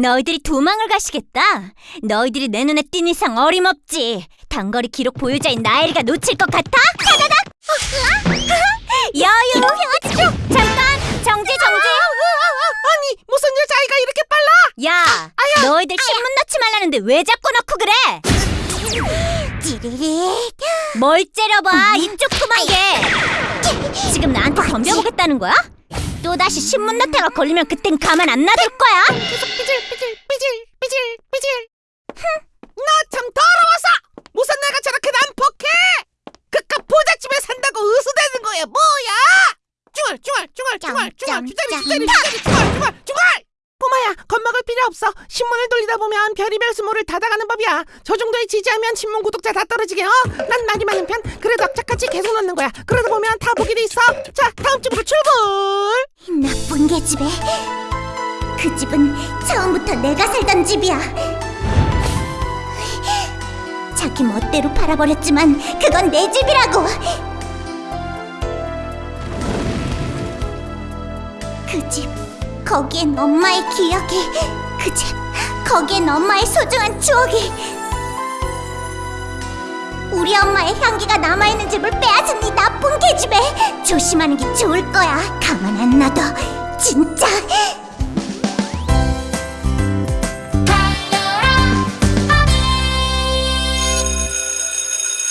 너희들이 도망을 가시겠다. 너희들이 내 눈에 띈 이상 어림없지. 단거리 기록 보유자인 나엘이가 놓칠 것 같아? 타다닥! 여유! 잠깐! 정지 정지! 아니 무슨 여자아이가 이렇게 빨라? 야! 너희들 신문 넣지 말라는데 왜 자꾸 넣고 그래? 뭘 째려봐 이쪽 그만 게 지금 나한테 덤벼보겠다는 거야? 또다시 신문 넣다가 걸리면 그땐 가만 안 놔둘 거야 계속 삐질 삐질 삐질 삐질 삐질. 나참 더러워서 무슨 내가 저렇게 난폭해? 그깟 부잣집에 산다고 으스대는 거야 뭐야? 중얼 중얼 중얼 중얼 중얼 주저리 주저리 주저리 중얼 중얼 중얼. 꼬마야 겁먹을 필요 없어 신문을 돌리다 보면 별이별 수모를 닫아가는 법이야 저 정도에 지지하면 신문 구독자 다 떨어지게 어? 난 말이 많은 편 그래도 악착같이 계속 넣는 거야 그러다 보면 다 보게 돼 있어 자 다음 집으로 출발 나쁜 계집애. 그 집은 처음부터 내가 살던 집이야. 자기 멋대로 팔아버렸지만 그건 내 집이라고. 그 집, 거기엔 엄마의 기억이, 그 집, 거기엔 엄마의 소중한 추억이. 우리 엄마의 향기가 남아있는 조심하는 게 좋을 거야 가만 안 놔둬 진짜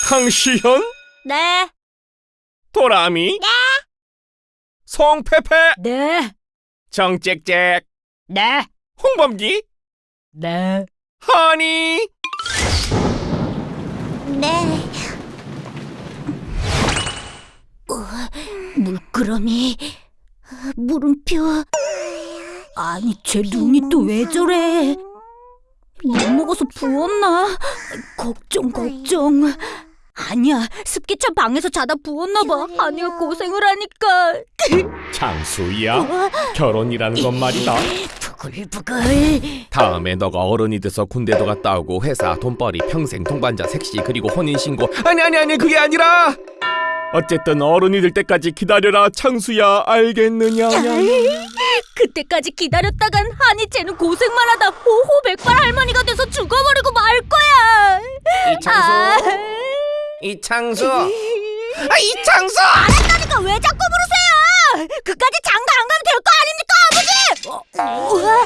황시현? 네 도라미? 네. 송페페? 네. 정짹짹? 네. 홍범기? 네. 하니? 네 물끄러미 물음표. 아니 쟤 눈이 또 왜 저래? 못 먹어서 부었나? 걱정 걱정. 아니야 습기차 방에서 자다 부었나 봐. 아니야 고생을 하니까. 장수야? 결혼이라는 건 말이다. 부글부글. 다음에 너가 어른이 돼서 군대도 갔다 오고 회사 돈벌이 평생 동반자 색시 그리고 혼인신고. 아니 아니 아니 그게 아니라 어쨌든 어른이 될 때까지 기다려라 창수야. 알겠느냐? 그때까지 기다렸다간 한이 쟤는 고생만 하다 호호백발 할머니가 돼서 죽어버리고 말 거야. 이창수? 이창수? 아 이창수! 그러니까 왜 자꾸 부르세요? 그까지 장가 안 가면 될 거 아닙니까, 아버지? 어, 우와, 어,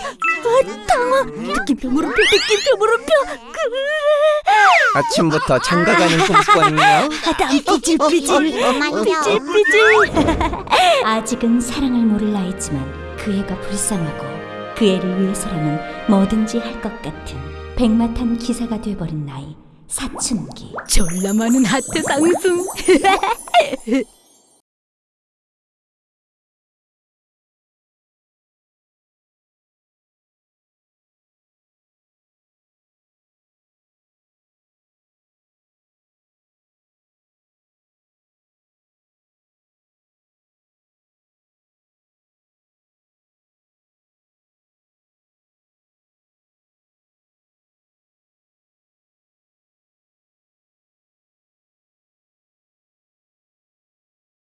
당황. 느낌표 물음표, 느낌표 물음표. 그... 아침부터 장가가는 꼼수거든요. 땀 삐질삐질, 삐질삐질. 아직은 사랑을 모를 나이지만 그 애가 불쌍하고 그 애를 위해서라면 뭐든지 할 것 같은 백마탄 기사가 돼버린 나이 사춘기. 졸라 많은 하트 상승.